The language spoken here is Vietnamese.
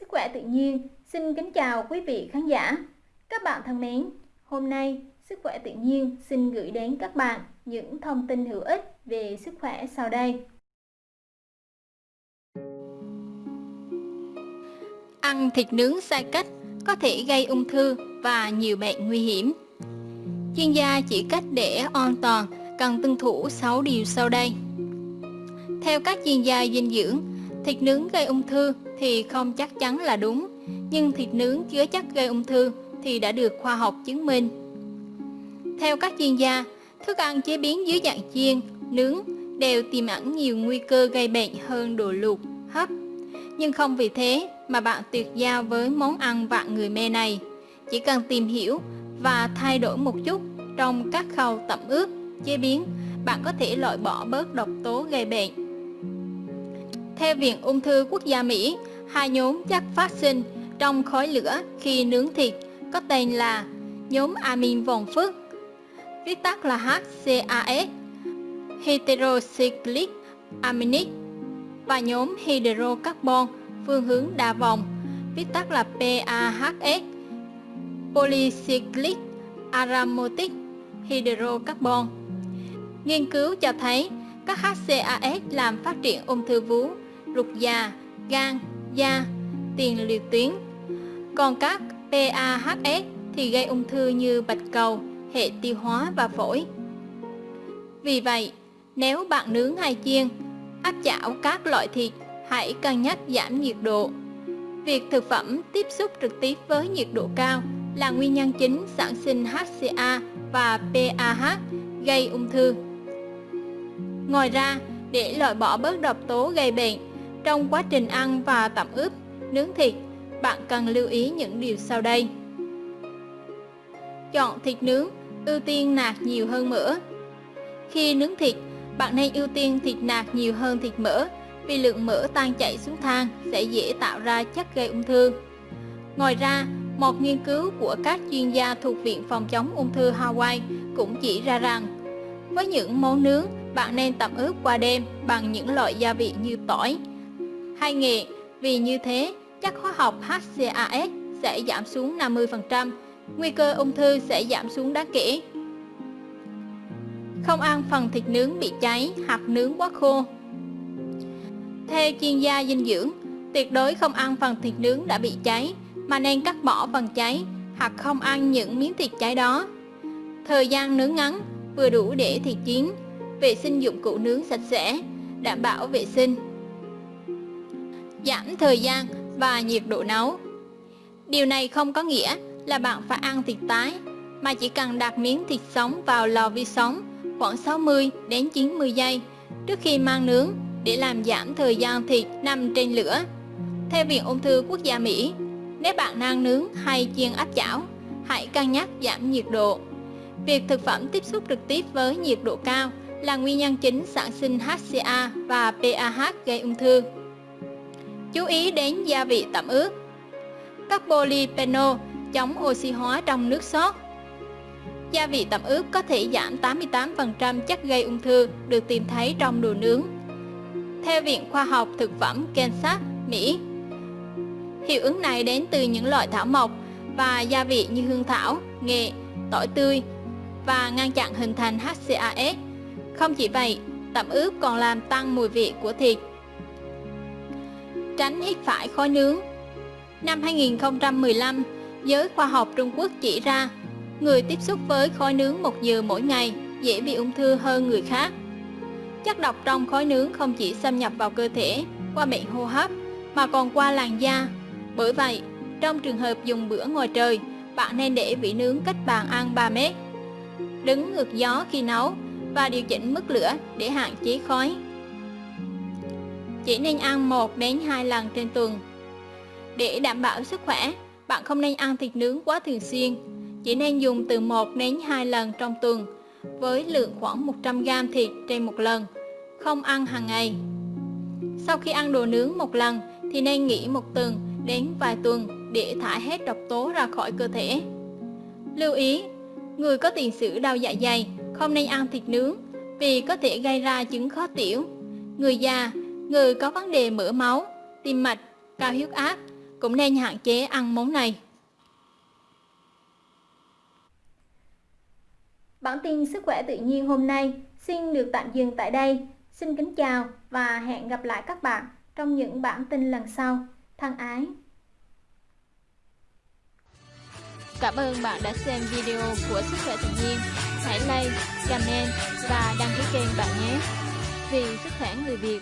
Sức khỏe tự nhiên xin kính chào quý vị khán giả. Các bạn thân mến, hôm nay Sức khỏe tự nhiên xin gửi đến các bạn những thông tin hữu ích về sức khỏe sau đây. Ăn thịt nướng sai cách có thể gây ung thư và nhiều bệnh nguy hiểm. Chuyên gia chỉ cách để an toàn cần tuân thủ 6 điều sau đây. Theo các chuyên gia dinh dưỡng, thịt nướng gây ung thư thì không chắc chắn là đúng, nhưng thịt nướng chứa chất gây ung thư thì đã được khoa học chứng minh. Theo các chuyên gia, thức ăn chế biến dưới dạng chiên, nướng đều tiềm ẩn nhiều nguy cơ gây bệnh hơn đồ luộc, hấp. Nhưng không vì thế mà bạn tuyệt giao với món ăn vạn người mê này. Chỉ cần tìm hiểu và thay đổi một chút trong các khâu tẩm ướp, chế biến, bạn có thể loại bỏ bớt độc tố gây bệnh. Theo Viện Ung thư Quốc gia Mỹ, hai nhóm chất phát sinh trong khói lửa khi nướng thịt có tên là nhóm amin vòng phức, viết tắt là HCAS, heterocyclic aminic và nhóm hydrocarbon phương hướng đa vòng, viết tắt là PAHS, polycyclic aromatic hydrocarbon. Nghiên cứu cho thấy các HCAS làm phát triển ung thư vú, ruột già, gan, da, tiền liệt tuyến. Còn các PAHS thì gây ung thư như bạch cầu, hệ tiêu hóa và phổi. Vì vậy, nếu bạn nướng hay chiên, áp chảo các loại thịt, hãy cân nhắc giảm nhiệt độ. Việc thực phẩm tiếp xúc trực tiếp với nhiệt độ cao là nguyên nhân chính sản sinh HCA và PAH gây ung thư. Ngoài ra, để loại bỏ bớt độc tố gây bệnh, trong quá trình ăn và tẩm ướp, nướng thịt, bạn cần lưu ý những điều sau đây. Chọn thịt nướng, ưu tiên nạc nhiều hơn mỡ. Khi nướng thịt, bạn nên ưu tiên thịt nạc nhiều hơn thịt mỡ vì lượng mỡ tan chảy xuống than sẽ dễ tạo ra chất gây ung thư. Ngoài ra, một nghiên cứu của các chuyên gia thuộc Viện Phòng chống ung thư Hawaii cũng chỉ ra rằng với những món nướng, bạn nên tẩm ướp qua đêm bằng những loại gia vị như tỏi hay nghề. vì như thế chất hóa học HCAS sẽ giảm xuống 50%, nguy cơ ung thư sẽ giảm xuống đáng kể. Không ăn phần thịt nướng bị cháy hoặc nướng quá khô. Theo chuyên gia dinh dưỡng, tuyệt đối không ăn phần thịt nướng đã bị cháy mà nên cắt bỏ phần cháy hoặc không ăn những miếng thịt cháy đó. Thời gian nướng ngắn vừa đủ để thịt chín, vệ sinh dụng cụ nướng sạch sẽ, đảm bảo vệ sinh. Giảm thời gian và nhiệt độ nấu. Điều này không có nghĩa là bạn phải ăn thịt tái, mà chỉ cần đặt miếng thịt sống vào lò vi sóng khoảng 60 đến 90 giây trước khi mang nướng để làm giảm thời gian thịt nằm trên lửa. Theo Viện Ung thư Quốc gia Mỹ, nếu bạn đang nướng hay chiên áp chảo, hãy cân nhắc giảm nhiệt độ. Việc thực phẩm tiếp xúc trực tiếp với nhiệt độ cao là nguyên nhân chính sản sinh HCA và PAH gây ung thư. Chú ý đến gia vị tẩm ướp. Các polyphenol chống oxy hóa trong nước sốt. Gia vị tẩm ướp có thể giảm 88% chất gây ung thư được tìm thấy trong đồ nướng. Theo Viện Khoa học Thực phẩm Kansas, Mỹ, hiệu ứng này đến từ những loại thảo mộc và gia vị như hương thảo, nghệ, tỏi tươi và ngăn chặn hình thành HCAS. Không chỉ vậy, tẩm ướp còn làm tăng mùi vị của thịt tránh hít phải khói nướng. Năm 2015, giới khoa học Trung Quốc chỉ ra người tiếp xúc với khói nướng một giờ mỗi ngày dễ bị ung thư hơn người khác. Chất độc trong khói nướng không chỉ xâm nhập vào cơ thể qua miệng hô hấp mà còn qua làn da. Bởi vậy, trong trường hợp dùng bữa ngoài trời, bạn nên để vị nướng cách bàn ăn 3 mét. Đứng ngược gió khi nấu và điều chỉnh mức lửa để hạn chế khói chỉ nên ăn 1 đến 2 lần trên tuần. Để đảm bảo sức khỏe, bạn không nên ăn thịt nướng quá thường xuyên, chỉ nên dùng từ 1 đến 2 lần trong tuần, với lượng khoảng 100g thịt trên một lần, không ăn hàng ngày. Sau khi ăn đồ nướng một lần thì nên nghỉ một tuần đến vài tuần để thải hết độc tố ra khỏi cơ thể. Lưu ý, người có tiền sử đau dạ dày không nên ăn thịt nướng vì có thể gây ra chứng khó tiểu. Người già người có vấn đề mỡ máu, tim mạch, cao huyết áp cũng nên hạn chế ăn món này. Bản tin sức khỏe tự nhiên hôm nay xin được tạm dừng tại đây. Xin kính chào và hẹn gặp lại các bạn trong những bản tin lần sau. Thân ái! Cảm ơn bạn đã xem video của Sức khỏe tự nhiên. Hãy like, comment và đăng ký kênh bạn nhé. Vì sức khỏe người Việt